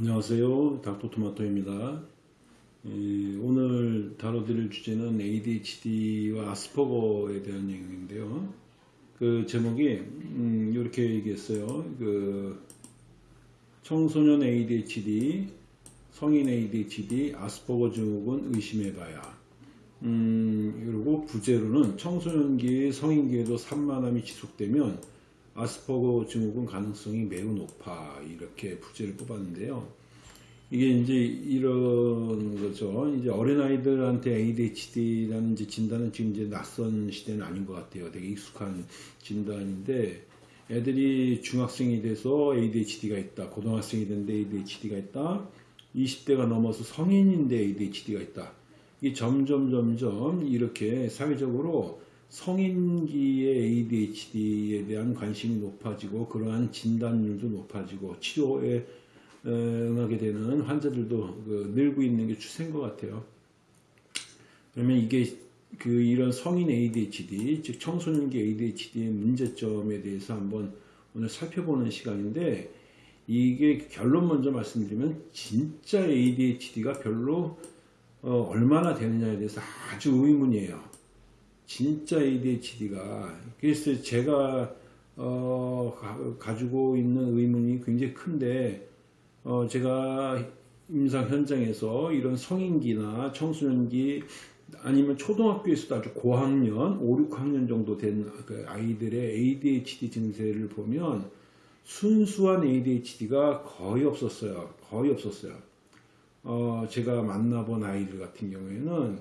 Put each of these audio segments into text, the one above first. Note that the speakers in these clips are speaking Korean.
안녕하세요. 닥터토마토입니다. 예, 오늘 다뤄드릴 주제는 ADHD와 아스퍼거에 대한 내용인데요. 그 제목이 음, 이렇게 얘기했어요. 그 청소년 ADHD, 성인 ADHD, 아스퍼거 증후군 의심해봐야. 음, 그리고 부제로는 청소년기, 성인기에도 산만함이 지속되면 아스퍼거 증후군 가능성이 매우 높아 이렇게 부제를 뽑았는데요. 이게 이제 이런 거죠. 이제 어린아이들한테 ADHD라는 진단은 지금 이제 낯선 시대는 아닌 것 같아요. 되게 익숙한 진단인데 애들이 중학생이 돼서 ADHD가 있다. 고등학생이 됐는데 ADHD가 있다. 20대가 넘어서 성인인데 ADHD가 있다. 이게 점점 점점 이렇게 사회적으로 성인기의 ADHD에 대한 관심이 높아지고 그러한 진단률도 높아지고 치료에 응하게 되는 환자들도 그 늘고 있는 게 추세인 것 같아요. 그러면 이게 그 이런 성인 ADHD, 즉 청소년기 ADHD의 문제점에 대해서 한번 오늘 살펴보는 시간인데 이게 결론 먼저 말씀드리면 진짜 ADHD가 별로 어, 얼마나 되느냐에 대해서 아주 의문이에요. 진짜 ADHD가 그래서 제가 어, 가, 지고 있는 의문이 굉장히 큰데 어, 제가 임상 현장에서 이런 성인기나 청소년기 아니면 초등학교에서도 아주 고학년 5, 6학년 정도 된그 아이들의 ADHD 증세를 보면 순수한 ADHD가 거의 없었어요. 거의 없었어요. 어, 제가 만나본 아이들 같은 경우에는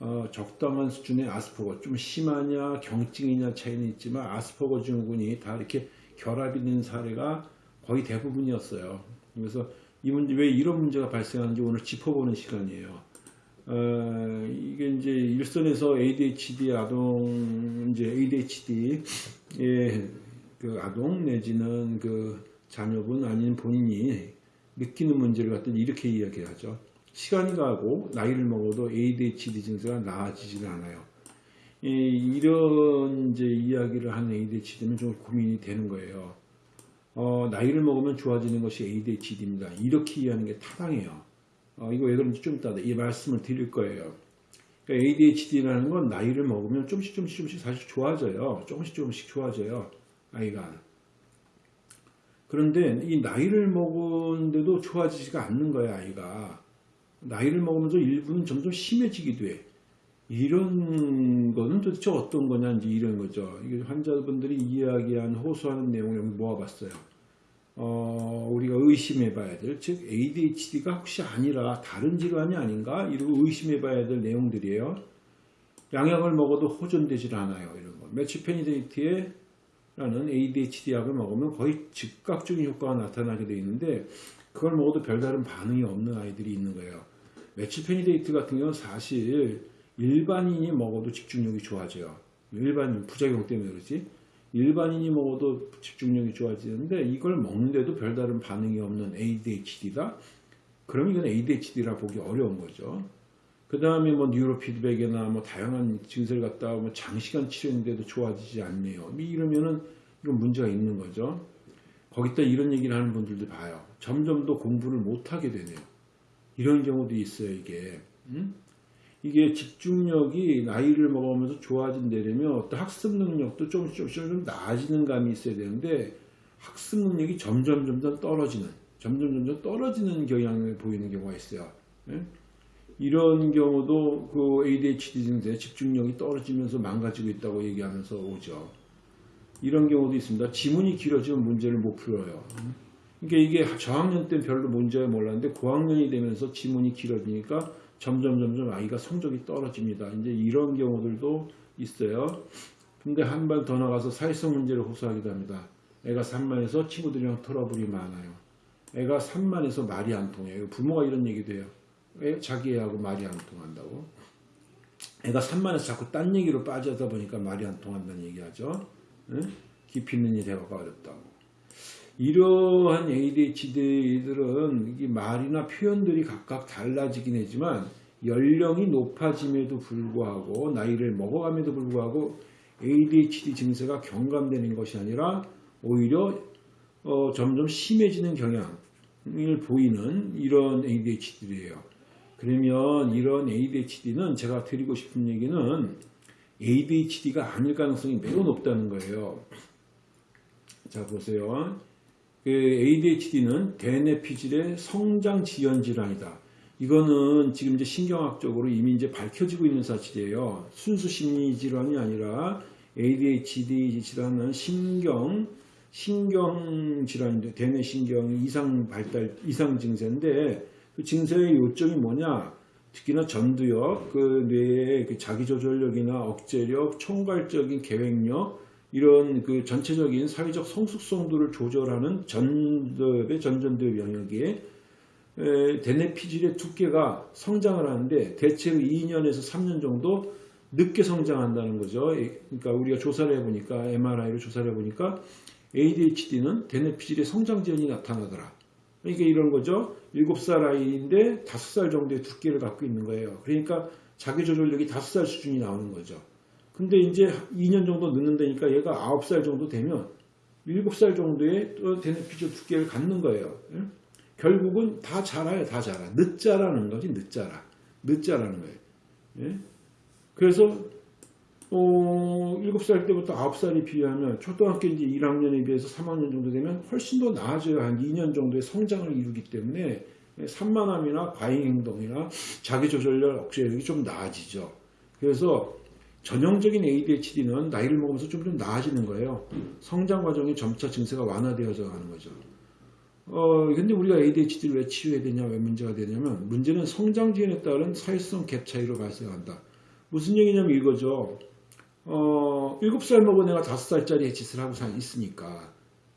어, 적당한 수준의 아스퍼거 좀 심하냐 경증이냐 차이는 있지만 아스퍼거 증후군이 다 이렇게 결합이 된 사례가 거의 대부분이었어요. 그래서 이 문제 왜 이런 문제가 발생하는지 오늘 짚어보는 시간이에요. 어, 이게 이제 일선에서 ADHD 아동 이제 ADHD의 그 아동 내지는 그 자녀분 아닌 본인이 느끼는 문제를 갖다 이렇게 이야기하죠. 시간이 가고 나이를 먹어도 ADHD 증세가 나아지질 않아요. 이 런 이제 이야기를 하는 ADHD는 좀 고민이 되는 거예요. 어, 나이를 먹으면 좋아지는 것이 ADHD입니다. 이렇게 이해하는 게 타당해요. 어, 이거 왜 그런지 좀 이따 이 말씀을 드릴 거예요. 그러니까 ADHD라는 건 나이를 먹으면 조금씩 조금씩 조금씩 사실 좋아져요. 조금씩 조금씩 좋아져요. 아이가. 그런데 이 나이를 먹은데도 좋아지지가 않는 거야 아이가. 나이를 먹으면서 일부는 점점 심해지기도 해. 이런 거는 도대체 어떤 거냐 이제 이런 거죠. 이게 환자분들이 이야기한 호소하는 내용을 여기 모아봤어요. 어, 우리가 의심해 봐야 될, 즉 ADHD가 혹시 아니라 다른 질환이 아닌가? 이러고 의심해 봐야 될 내용들이에요. 양약을 먹어도 호전되질 않아요. 이런 거. methylphenidate에 라는 ADHD 약을 먹으면 거의 즉각적인 효과가 나타나게 되어 있는데 그걸 먹어도 별다른 반응이 없는 아이들이 있는 거예요. 메치페니데이트 같은 경우는 사실 일반인이 먹어도 집중력이 좋아져요. 일반인 부작용 때문에 그렇지. 일반인이 먹어도 집중력이 좋아지는데 이걸 먹는데도 별다른 반응이 없는 ADHD다. 그럼 이건 ADHD라 보기 어려운 거죠. 그 다음에 뭐 뉴로 피드백이나 뭐 다양한 증세를 갖다 뭐 장시간 치료했는데도 좋아지지 않네요. 뭐 이러면은 이건 문제가 있는 거죠. 거기다 이런 얘기를 하는 분들도 봐요. 점점 더 공부를 못하게 되네요. 이런 경우도 있어요, 이게. 음? 이게 집중력이 나이를 먹으면서 좋아진다면 어떤 학습 능력도 조금씩 조금씩 좀 나아지는 감이 있어야 되는데 학습 능력이 점점 점점 떨어지는 점점 점점 떨어지는 경향을 보이는 경우가 있어요. 예? 이런 경우도 그 ADHD 증세 집중력이 떨어지면서 망가지고 있다고 얘기하면서 오죠. 이런 경우도 있습니다. 지문이 길어지면 문제를 못 풀어요. 그러니까 이게 저학년 때는 별로 문제가 몰랐는데 고학년이 되면서 지문이 길어지니까 점점 점점 아이가 성적이 떨어집니다. 이제 이런 경우들도 있어요. 근데 한 발 더 나가서 사회성 문제를 호소하기도 합니다. 애가 산만해서 친구들이랑 트러블이 많아요. 애가 산만해서 말이 안 통해요. 부모가 이런 얘기도 해요. 애, 자기 애하고 말이 안 통한다고. 애가 산만해서 자꾸 딴 얘기로 빠져다 보니까 말이 안 통한다는 얘기하죠. 응? 깊이 있는 이 대화가 어렵다고. 이러한 ADHD들은 말이나 표현들이 각각 달라지긴 하지만 연령이 높아짐에도 불구하고 나이를 먹어감에도 불구하고 ADHD 증세가 경감되는 것이 아니라 오히려 어, 점점 심해지는 경향 보이는 이런 ADHD예요. 그러면 이런 ADHD는 제가 드리고 싶은 얘기는 ADHD가 아닐 가능성이 매우 높다는 거예요. 자 보세요. 그 ADHD는 대뇌 피질의 성장 지연 질환이다. 이거는 지금 이제 신경학적으로 이미 이제 밝혀지고 있는 사실이에요. 순수 심리 질환이 아니라 ADHD 질환은 신경 신경 질환인데 대뇌 신경 이상 발달 이상 증세인데 그 증세의 요점이 뭐냐? 특히나 전두엽, 그 뇌의 그 자기 조절력이나 억제력, 총괄적인 계획력 이런 그 전체적인 사회적 성숙성도를 조절하는 전두엽의 전전두엽 영역에 대뇌 피질의 두께가 성장을 하는데 대체로 2년에서 3년 정도 늦게 성장한다는 거죠. 그러니까 우리가 조사를 해보니까 MRI로 조사를 해보니까 ADHD는 대뇌 피질의 성장 지연이 나타나더라. 그러니까 이런 거죠. 7살 아이인데 5살 정도의 두께를 갖고 있는 거예요. 그러니까 자기 조절력이 5살 수준이 나오는 거죠. 근데 이제 2년 정도 늦는다니까 얘가 9살 정도 되면 7살 정도의 대뇌 피질 두께를 갖는 거예요. 결국은 다 자라요, 다 자라. 늦자라는 거지, 늦자라. 늦자라는 거예요. 예? 그래서, 어, 7살 때부터 9살이 비하면 초등학교 이제 1학년에 비해서 3학년 정도 되면 훨씬 더 나아져요. 한 2년 정도의 성장을 이루기 때문에 산만함이나 과잉 행동이나 자기 조절력, 억제력이 좀 나아지죠. 그래서 전형적인 ADHD는 나이를 먹으면서 좀, 좀 나아지는 거예요. 성장 과정이 점차 증세가 완화되어져 가는 거죠. 어, 근데 우리가 ADHD를 왜 치료해야 되냐, 왜 문제가 되냐면, 문제는 성장 지연에 따른 사회성 갭 차이로 발생한다. 무슨 얘기냐면 이거죠. 어, 7살 먹은 애가 5살짜리 짓을 하고 있으니까,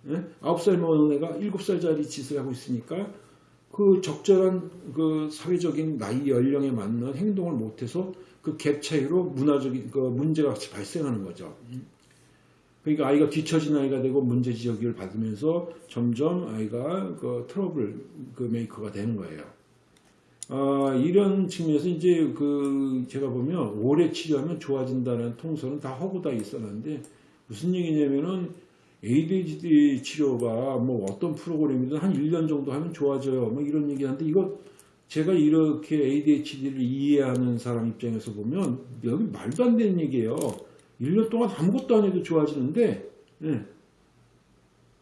예? 9살 먹은 애가 7살짜리 짓을 하고 있으니까, 그 적절한 그 사회적인 나이 연령에 맞는 행동을 못해서 그 갭 차이로 문화적인 그 문제가 발생하는 거죠. 그러니까 아이가 뒤처진 아이가 되고 문제 지적을 받으면서 점점 아이가 그 트러블 그 maker가 되는 거예요. 아, 이런 측면에서 이제 그 제가 보면 오래 치료하면 좋아진다는 통설은 다 허구 다 있었는데 무슨 얘기냐면은 ADHD 치료가 뭐 어떤 프로그램이든 한 1년 정도 하면 좋아져요. 뭐 이런 얘기 하는데 이거 제가 이렇게 ADHD를 이해하는 사람 입장에서 보면 여기 말도 안 되는 얘기예요. 1년 동안 아무것도 안 해도 좋아지는데 예.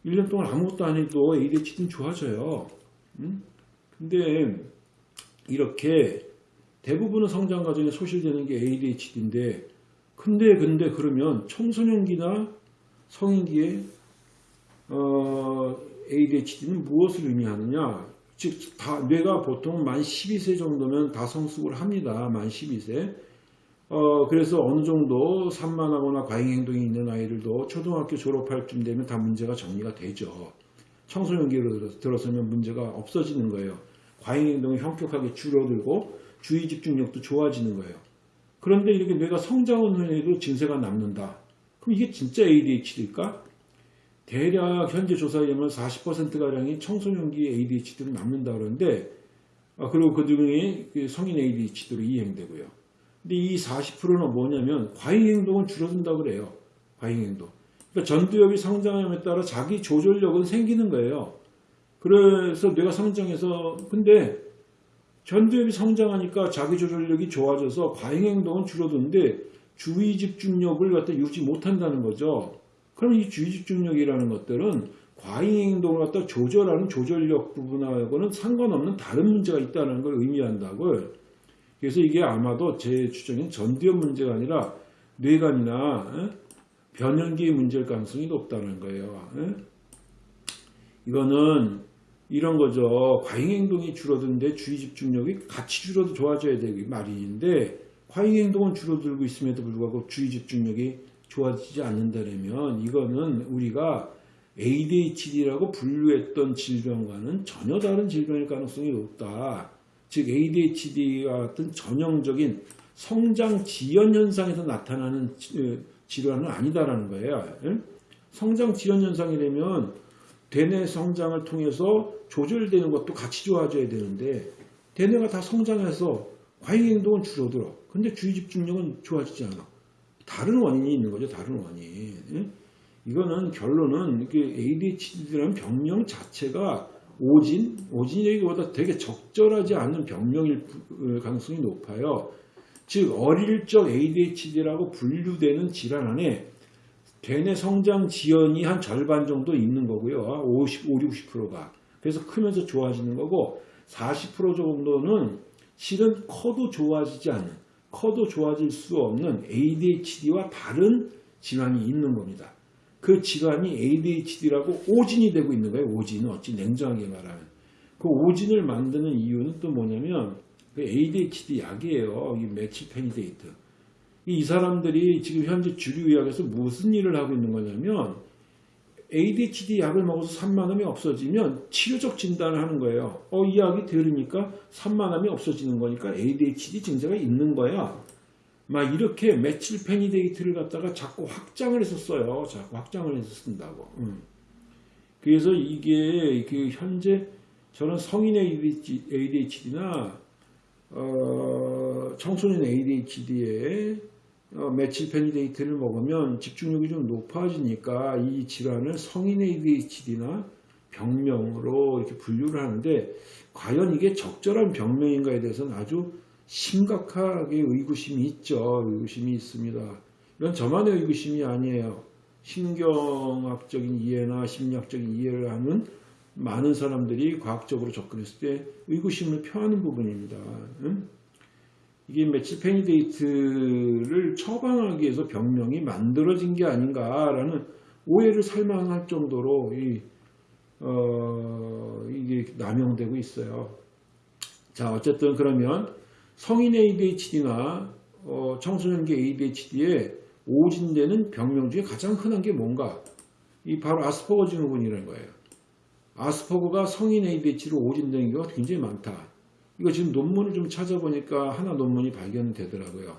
1년 동안 아무것도 안 해도 ADHD는 좋아져요. 음? 근데 이렇게 대부분의 성장 과정에 소실되는 게 ADHD인데 근데 근데 그러면 청소년기나 성인기에 어, ADHD는 무엇을 의미하느냐 즉 다 뇌가 보통 만 12세 정도면 다 성숙을 합니다. 만 12세 어, 그래서 어느 정도 산만하거나 과잉행동이 있는 아이들도 초등학교 졸업할 쯤 되면 다 문제가 정리가 되죠. 청소년기로 들어서면 문제가 없어지는 거예요. 과잉행동이 현격하게 줄어들고 주의 집중력도 좋아지는 거예요. 그런데 이렇게 뇌가 성장한 후에도 증세가 남는다. 그럼 이게 진짜 ADHD일까? 대략 현재 조사에 의하면 40%가량이 청소년기 ADHD로 남는다 그러는데 아, 그리고 그 중에 성인 ADHD로 이행되고요. 근데 이 40%는 뭐냐면 과잉 행동은 줄어든다 그래요. 과잉 행동. 그러니까 전두엽이 성장함에 따라 자기 조절력은 생기는 거예요. 그래서 뇌가 성장해서 근데 전두엽이 성장하니까 자기 조절력이 좋아져서 과잉 행동은 줄어드는데 주의 집중력을 갖다 유지 못한다는 거죠. 그럼 이 주의 집중력이라는 것들은 과잉 행동을 갖다 조절하는 조절력 부분하고는 상관없는 다른 문제가 있다는 걸 의미한다고요. 그래서 이게 아마도 제 추정엔 전두엽 문제가 아니라 뇌관이나 변연기의 문제일 가능성이 높다는 거예요. 이거는 이런 거죠. 과잉 행동이 줄어드는데 주의 집중력이 같이 줄어도 좋아져야 되기 마련인데 과잉 행동은 줄어들고 있음에도 불구하고 주의 집중력이 좋아지지 않는다면 이거는 우리가 ADHD라고 분류했던 질병과는 전혀 다른 질병일 가능성이 높다. 즉 ADHD와 같은 전형적인 성장 지연 현상에서 나타나는 어, 질환은 아니다라는 거예요. 성장 지연 현상이 되면 대뇌 성장을 통해서 조절되는 것도 같이 좋아져야 되는데 대뇌가 다 성장해서 과잉 행동은 줄어들어. 근데 주의 집중력은 좋아지지 않아. 다른 원인이 있는 거죠. 다른 원인. 이거는 결론은 ADHD라는 병명 자체가 오진, 오진이기보다 되게 적절하지 않은 병명일 부- 가능성이 높아요. 즉 어릴 적 ADHD라고 분류되는 질환 안에 대뇌 성장 지연이 한 절반 정도 있는 거고요. 50, 5, 60%가. 그래서 크면서 좋아지는 거고 40% 정도는 실은 커도 좋아지지 않는, 커도 좋아질 수 없는 ADHD와 다른 질환이 있는 겁니다. 그 질환이 ADHD라고 오진이 되고 있는 거예요. 오진은 어찌 냉정하게 말하면. 그 오진을 만드는 이유는 또 뭐냐면 그 ADHD 약이에요. 이 메칠페니데이트. 이 사람들이 지금 현재 주류의학에서 무슨 일을 하고 있는 거냐면 ADHD 약을 먹어서 산만함이 없어지면 치료적 진단을 하는 거예요. 어, 이 약이 들으니까 산만함이 없어지는 거니까 ADHD 증세가 있는 거야. 막 이렇게 메칠페니데이트를 갖다가 자꾸 확장을 해서 써요. 자꾸 확장을 해서 쓴다고. 음. 그래서 이게 그 현재 저는 성인 ADHD나 어, 청소년 ADHD에 어, 메칠페니데이트를 먹으면 집중력이 좀 높아지니까 이 질환을 성인 ADHD나 병명으로 이렇게 분류를 하는데 과연 이게 적절한 병명인가에 대해서는 아주 심각하게 의구심이 있죠. 의구심이 있습니다. 이건 저만의 의구심이 아니에요. 신경학적인 이해나 심리학적인 이해를 하는 많은 사람들이 과학적으로 접근했을 때 의구심을 표하는 부분입니다. 응? 이게 메칠페니데이트를 처방하기 위해서 병명이 만들어진 게 아닌가라는 오해를 살만할 정도로 이, 어, 이게 남용되고 있어요. 자, 어쨌든 그러면 성인 ADHD나 어, 청소년기 ADHD에 오진되는 병명 중에 가장 흔한 게 뭔가? 이 바로 아스퍼거 증후군이라는 거예요. 아스퍼거가 성인 ADHD로 오진되는 경우가 굉장히 많다. 이거 지금 논문을 좀 찾아보니까 하나 논문이 발견되더라고요.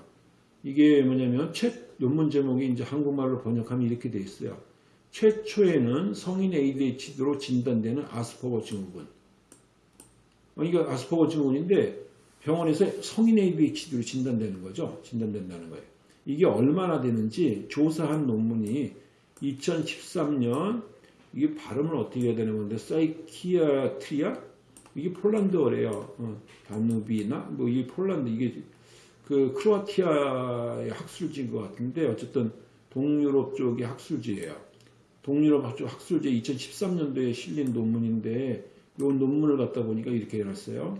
이게 뭐냐면 최 논문 제목이 이제 한국말로 번역하면 이렇게 돼 있어요. 최초에는 성인 ADHD로 진단되는 아스퍼거 증후군. 어, 이거 아스퍼거 증후군인데 병원에서 성인 ADHD로 진단되는 거죠. 진단된다는 거예요. 이게 얼마나 되는지 조사한 논문이 2013년 이게 발음을 어떻게 해야 되는 건데 Psychiatria 이게 폴란드어래요. 어, Danubina 뭐이 폴란드 이게 그 크로아티아의 학술지인 것 같은데 어쨌든 동유럽 쪽의 학술지예요. 동유럽 쪽 학술지 2013년도에 실린 논문인데 이 논문을 갖다 보니까 이렇게 해놨어요.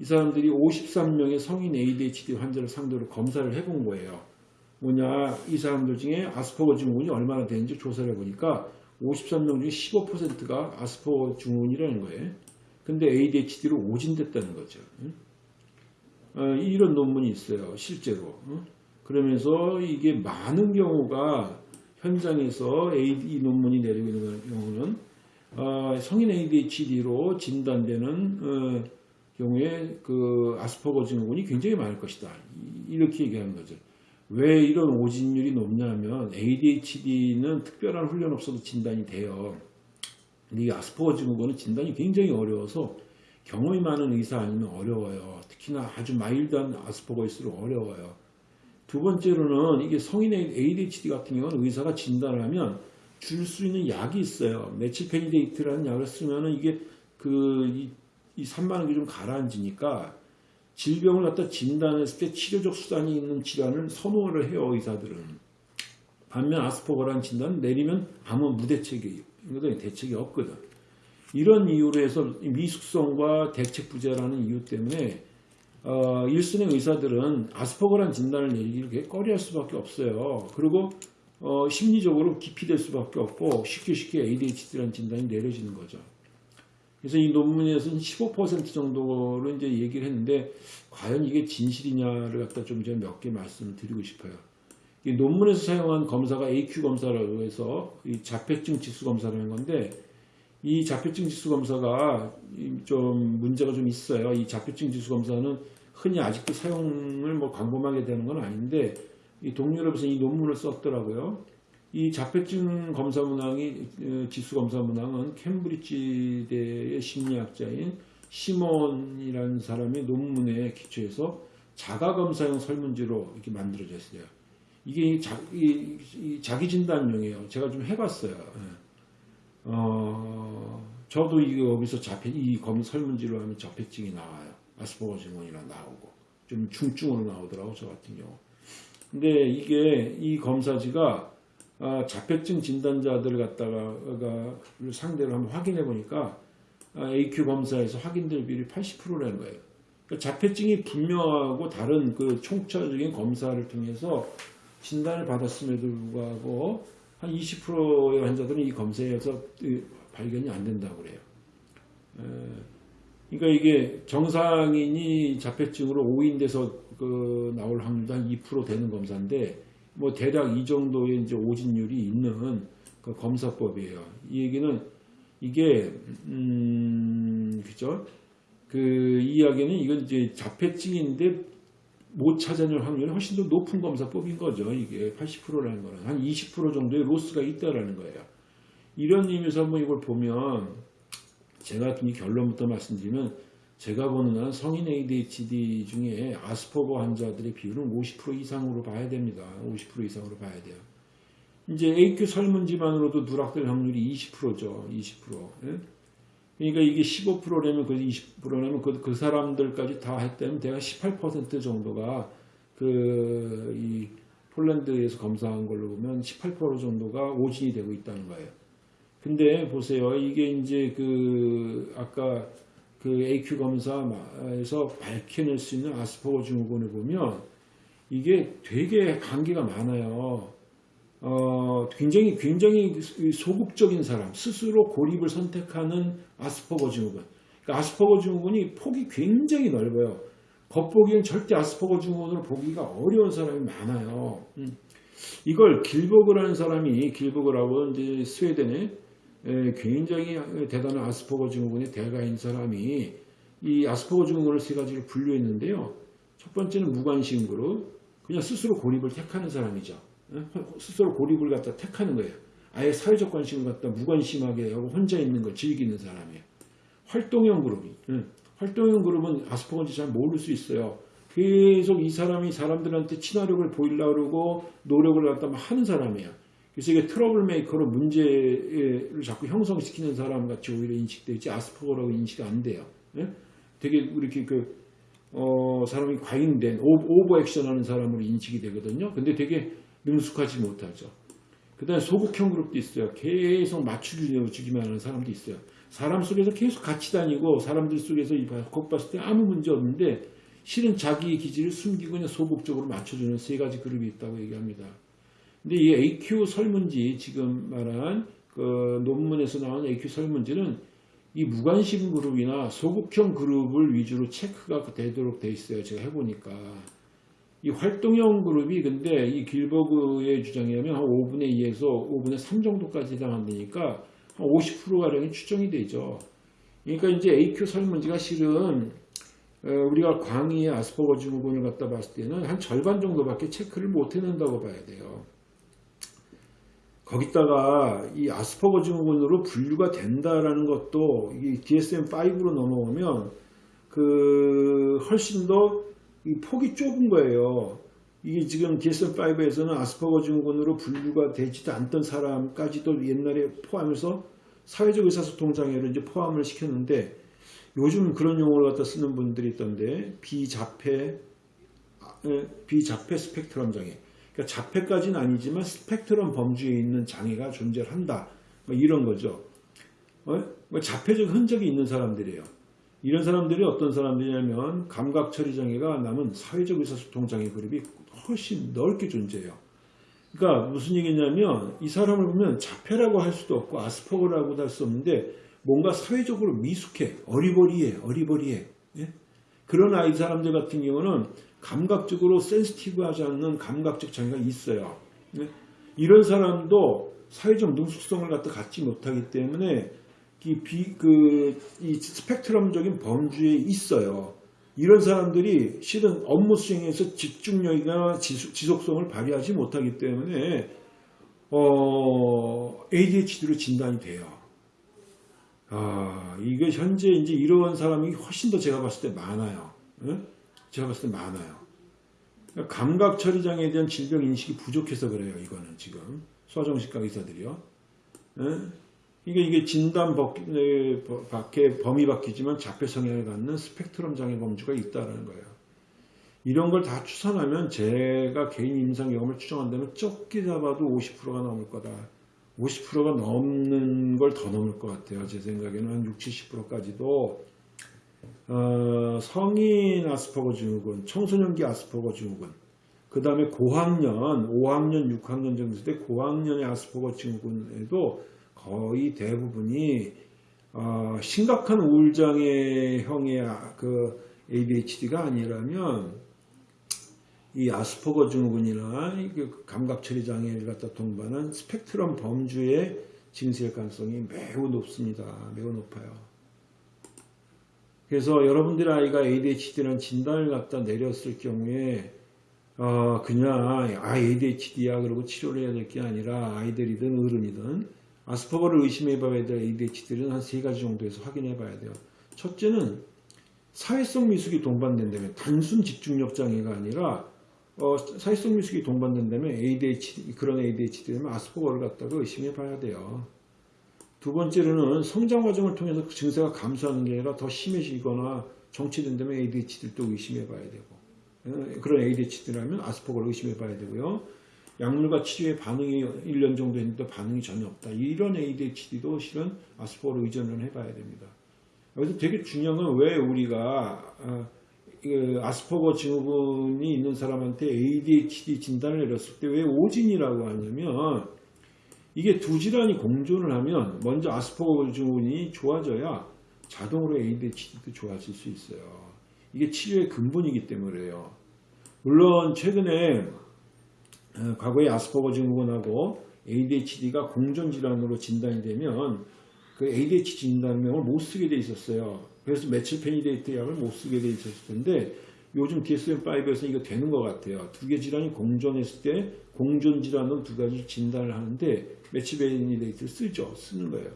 이 사람들이 53명의 성인 ADHD 환자를 상대로 검사를 해본 거예요. 뭐냐 이 사람들 중에 아스퍼거 증후군이 얼마나 되는지 조사를 해보니까 53명 중에 15%가 아스퍼거 증후군이라는 거예요. 근데 ADHD로 오진됐다는 거죠. 어, 이런 논문이 있어요. 실제로. 어? 그러면서 이게 많은 경우가 현장에서 AD 논문이 내리고 있는 경우는 어, 성인 ADHD로 진단되는 어, 경우에 그 아스퍼거 증후군이 굉장히 많을 것이다. 이렇게 얘기하는 거죠. 왜 이런 오진율이 높냐면 ADHD는 특별한 훈련 없어도 진단이 돼요. 이 아스퍼거 증후군은 진단이 굉장히 어려워서 경험이 많은 의사 아니면 어려워요. 특히나 아주 mild한 아스퍼거일수록 어려워요. 두 번째로는 이게 성인의 ADHD 같은 경우는 의사가 진단을 하면 줄 수 있는 약이 있어요. methylphenidate라는 약을 쓰면은 이게 그, 이, 이 산만한 게 좀 가라앉으니까 질병을 갖다 진단했을 때 치료적 수단이 있는 질환을 선호를 해요, 의사들은. 반면 아스퍼거라는 진단은 내리면 아무 무대책이에요. 이거는 대책이 없거든. 이런 이유로 해서 미숙성과 대책 부재라는 이유 때문에 어, 1순위 의사들은 아스퍼거란 진단을 내리기를 꺼려할 수밖에 없어요. 그리고 어, 심리적으로 기피될 수밖에 없고 쉽게 쉽게 ADHD라는 진단이 내려지는 거죠. 그래서 이 논문에서는 15% 정도로 이제 얘기를 했는데 과연 이게 진실이냐를 갖다 좀 제가 몇 개 말씀을 드리고 싶어요. 이 논문에서 사용한 검사가 AQ 검사라고 해서 이 자폐증 지수 검사라는 건데 이 자폐증 지수 검사가 좀 문제가 좀 있어요. 이 자폐증 지수 검사는 흔히 아직도 사용을 뭐 광범하게 되는 건 아닌데 이 동유럽에서 이 논문을 썼더라고요. 이 자폐증 검사 문항이 어, 지수 검사 문항은 캠브리지대의 심리학자인 시몬이라는 사람의 논문에 기초해서 자가 검사용 설문지로 이렇게 만들어졌어요. 이게 자, 이, 이 자기 진단용이에요. 제가 좀 해봤어요. 예. 어, 저도 이거 여기서 자폐, 이검 설문지로 하면 자폐증이 나와요. 아스퍼거 증후군이라 나오고. 좀 중증으로 나오더라고, 저 같은 경우. 근데 이게, 이 검사지가, 아, 자폐증 진단자들 갖다가, 가 상대로 한번 확인해 보니까, 아, AQ 검사에서 확인될 비율이 80%라는 거예요. 그러니까 자폐증이 분명하고 다른 그 총체적인 검사를 통해서 진단을 받았음에도 불구하고 한 20%의 환자들은 이 검사에서 이 발견이 안 된다고 그래요. 에, 그러니까 이게 정상인이 자폐증으로 오인돼서 그 나올 확률도 한 2% 되는 검사인데 뭐 대략 이 정도의 이제 오진율이 있는 그 검사법이에요. 이 얘기는 이게 음 그죠? 그 이야기는 이건 이제 자폐증인데 못 찾아낼 확률이 훨씬 더 높은 검사법인 거죠. 이게 80%라는 거는 한 20% 정도의 로스가 있다라는 거예요. 이런 의미에서 한번 이걸 보면 제가 이 결론부터 말씀드리면 제가 보는 한 성인 ADHD 중에 아스퍼거 환자들의 비율은 50% 이상으로 봐야 됩니다. 50% 이상으로 봐야 돼요. 이제 AQ 설문지만으로도 누락될 확률이 20%죠. 20%. 예? 그러니까 이게 15%라면 그 20%라면 그, 그 사람들까지 다 했다면 대략 18% 정도가 그 이 폴란드에서 검사한 걸로 보면 18% 정도가 오진이 되고 있다는 거예요. 근데 보세요. 이게 이제 그 아까 그 AQ 검사에서 밝혀낼 수 있는 아스퍼거 증후군을 보면 이게 되게 한계가 많아요. 어, 굉장히 굉장히 소극적인 사람, 스스로 고립을 선택하는 아스퍼거 증후군. 그러니까 아스퍼거 증후군이 폭이 굉장히 넓어요. 겉보기엔 절대 아스퍼거 증후군으로 보기가 어려운 사람이 많아요. 음. 이걸 길버그라는 사람이 길버그라고 이제 스웨덴에 에, 굉장히 대단한 아스퍼거 증후군의 대가인 사람이 이 아스퍼거 증후군을 세 가지로 분류했는데요. 첫 번째는 무관심 그룹, 그냥 스스로 고립을 택하는 사람이죠. 스스로 고립을 갖다 택하는 거예요. 아예 사회적 관심을 갖다 무관심하게 하고 혼자 있는 걸 즐기는 사람이에요. 활동형 그룹이. 활동형 그룹은 아스퍼거인지 잘 모를 수 있어요. 계속 이 사람이 사람들한테 친화력을 보이려고 그러고 노력을 갖다 막 하는 사람이에요. 그래서 이게 trouble maker로 문제를 자꾸 형성시키는 사람 같이 오히려 인식되지 아스퍼거라고 인식이 안 돼요. 되게 이렇게 그, 어, 사람이 과잉된 오버 액션 하는 사람으로 인식이 되거든요. 근데 되게 능숙하지 못하죠. 그 다음에 소극형 그룹도 있어요. 계속 맞추기를 주기만 하는 사람도 있어요. 사람 속에서 계속 같이 다니고 사람들 속에서 겉 봤을 때 아무 문제 없는데 실은 자기의 기질을 숨기고 그냥 소극적으로 맞춰주는 세 가지 그룹이 있다고 얘기합니다. 근데 이 AQ 설문지 지금 말한 그 논문에서 나온 AQ 설문지는 이 무관심 그룹이나 소극형 그룹을 위주로 체크가 되도록 돼 있어요. 제가 해보니까. 이 활동형 그룹이 근데 이 길버그의 주장에 의하면 한 5분의 2에서 5분의 3 정도까지 해당한다니까 한 50%가량이 추정이 되죠. 그러니까 이제 AQ 설문지가 실은 어, 우리가 광의의 아스퍼거 증후군을 갖다 봤을 때는 한 절반 정도밖에 체크를 못 해낸다고 봐야 돼요. 거기다가 이 아스퍼거 증후군으로 분류가 된다라는 것도 이 DSM-5로 넘어오면 그 훨씬 더 폭이 좁은 거예요. 이게 지금 DSM-5에서는 아스퍼거 증후군으로 분류가 되지도 않던 사람까지도 옛날에 포함해서 사회적 의사소통장애를 이제 포함을 시켰는데 요즘 그런 용어를 갖다 쓰는 분들이 있던데 비자폐 비자폐 스펙트럼 장애 그러니까 자폐까지는 아니지만 스펙트럼 범주에 있는 장애가 존재한다 뭐 이런 거죠 어? 뭐 자폐적 흔적이 있는 사람들이에요 이런 사람들이 어떤 사람들이냐면 감각 처리 장애가 남은 사회적 의사소통 장애 그룹이 훨씬 넓게 존재해요. 그러니까 무슨 얘기냐면 이 사람을 보면 자폐라고 할 수도 없고 아스퍼거라고도 할수 없는데 뭔가 사회적으로 미숙해 어리버리해 어리버리해 예? 그런 아이 사람들 같은 경우는 감각적으로 센스티브하지 않는 감각적 장애가 있어요. 예? 이런 사람도 사회적 능숙성을 갖다 갖지 못하기 때문에 이, 비, 그, 이 스펙트럼적인 범주에 있어요. 이런 사람들이 실은 업무 수행에서 집중력이나 지속성을 발휘하지 못하기 때문에 어, ADHD로 진단이 돼요. 아, 이게 현재 이제 이런 사람이 훨씬 더 제가 봤을 때 많아요. 네? 제가 봤을 때 많아요. 감각 처리 장애에 대한 질병 인식이 부족해서 그래요. 이거는 지금 소아정신과 의사들이요. 네? 이게 이게 진단 밖에 범위 바뀌지만 자폐 성향을 갖는 스펙트럼 장애 범주가 있다라는 거예요. 이런 걸 다 추산하면 제가 개인 임상 경험을 추정한다면 적게 잡아도 50%가 넘을 거다. 50%가 넘는 걸 더 넘을 것 같아요. 제 생각에는 한 60, 70%까지도 어, 성인 아스퍼거 증후군, 청소년기 아스퍼거 증후군, 그 다음에 고학년, 5학년, 6학년 정도 때 고학년의 아스퍼거 증후군에도 거의 대부분이 어, 심각한 우울장애형의 아- 그 ADHD가 아니라면 이 아스퍼거 증후군이나 이그 감각처리 장애를 갖다 동반한 스펙트럼 범주의 증세일 가능성이 매우 높습니다. 매우 높아요. 그래서 여러분들 아이가 ADHD라는 진단을 갖다 내렸을 경우에 어, 그냥 아 ADHD야 그러고 치료를 해야 될 게 아니라 아이들이든 어른이든 아스퍼거를 의심해 봐야 될 ADHD는 한 세 가지 정도에서 확인해 봐야 돼요. 첫째는 사회성 미숙이 동반된다면 단순 집중력 장애가 아니라 어, 사회성 미숙이 동반된다면 ADHD 그런 ADHD라면 아스퍼거를 갖다가 의심해 봐야 돼요. 두 번째로는 성장 과정을 통해서 그 증세가 감소하는 게 아니라 더 심해지거나 정체된다면 ADHD를 또 의심해 봐야 되고 어, 그런 ADHD라면 아스퍼거를 의심해 봐야 되고요. 약물과 치료에 반응이 1년 정도 했는데 반응이 전혀 없다. 이런 ADHD도 실은 아스퍼거로 의존을 해봐야 됩니다. 여기서 되게 중요한 건 왜 우리가 어, 그 아스퍼거 증후군이 있는 사람한테 ADHD 진단을 내렸을 때 왜 오진이라고 하냐면 이게 두 질환이 공존을 하면 먼저 아스퍼거 증후군이 좋아져야 자동으로 ADHD도 좋아질 수 있어요. 이게 치료의 근본이기 때문에요. 물론 최근에 어, 과거에 아스퍼거 증후군하고 ADHD가 공존 질환으로 진단이 되면 그 ADHD 진단명을 못 쓰게 돼 있었어요. 그래서 메칠페니데이트 약을 못 쓰게 돼 있었을 텐데 요즘 DSM-5에서 이거 되는 것 같아요. 두 개 질환이 공존했을 때 공존 질환으로 두 가지 진단을 하는데 methylphenidate를 쓰죠. 쓰는 거예요.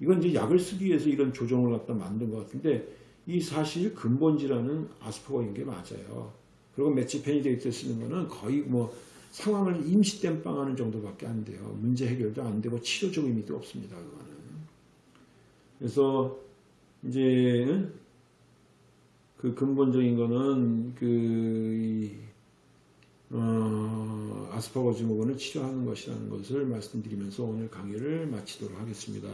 이건 이제 약을 쓰기 위해서 이런 조정을 갖다 만든 것 같은데 이 사실 근본 질환은 아스퍼거인 게 맞아요. 그리고 메칠페니데이트 쓰는 거는 거의 뭐 상황을 임시 땜빵하는 정도밖에 안 돼요. 문제 해결도 안 되고 치료적 의미도 없습니다. 그거는. 그래서 이제 그 근본적인 거는 그 이, 어, 아스퍼거 증후군을 치료하는 것이라는 것을 말씀드리면서 오늘 강의를 마치도록 하겠습니다.